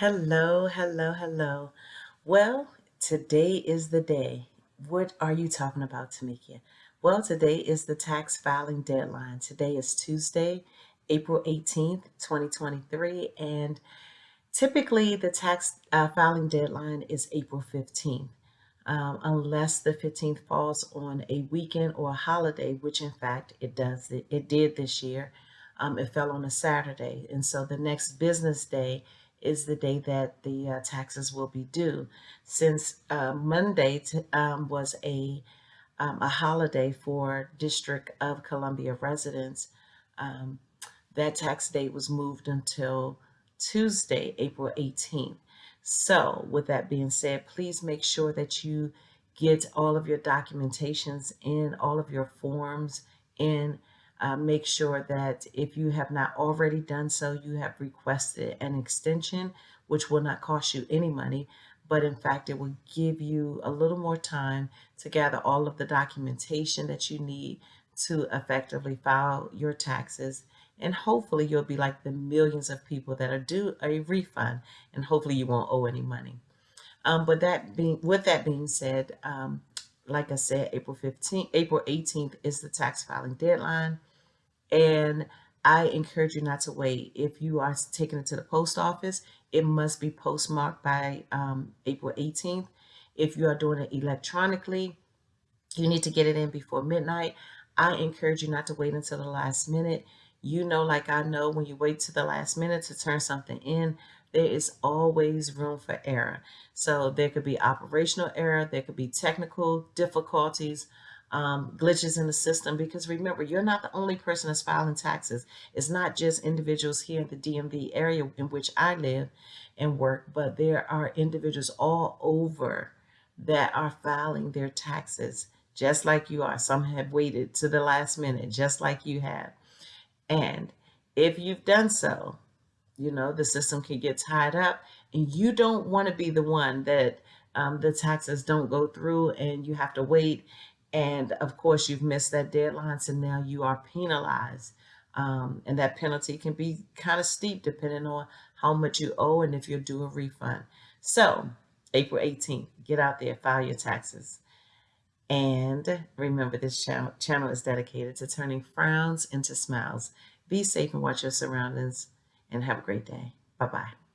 Hello, hello, hello. Well, today is the day. What are you talking about, Tamika? Well, today is the tax filing deadline. Today is Tuesday, April 18th, 2023, and typically the tax uh, filing deadline is April 15th. Um, unless the 15th falls on a weekend or a holiday, which in fact it does. It, it did this year. Um, it fell on a Saturday. And so the next business day is the day that the uh, taxes will be due. Since uh, Monday um, was a, um, a holiday for District of Columbia residents, um, that tax date was moved until Tuesday, April 18th. So with that being said, please make sure that you get all of your documentations in, all of your forms in, uh, make sure that if you have not already done so, you have requested an extension, which will not cost you any money, but in fact, it will give you a little more time to gather all of the documentation that you need to effectively file your taxes. And hopefully you'll be like the millions of people that are due a refund and hopefully you won't owe any money. Um, but that being, with that being said, um, like I said, April 15th, April 18th is the tax filing deadline. And I encourage you not to wait. If you are taking it to the post office, it must be postmarked by um, April 18th. If you are doing it electronically, you need to get it in before midnight. I encourage you not to wait until the last minute. You know, like I know, when you wait to the last minute to turn something in, there is always room for error. So there could be operational error, there could be technical difficulties, um, glitches in the system because remember, you're not the only person that's filing taxes. It's not just individuals here in the DMV area in which I live and work, but there are individuals all over that are filing their taxes just like you are. Some have waited to the last minute, just like you have. And if you've done so, you know, the system can get tied up and you don't want to be the one that um, the taxes don't go through and you have to wait and of course, you've missed that deadline, so now you are penalized. Um, and that penalty can be kind of steep depending on how much you owe and if you're due a refund. So, April 18th, get out there, file your taxes. And remember, this channel, channel is dedicated to turning frowns into smiles. Be safe and watch your surroundings, and have a great day. Bye-bye.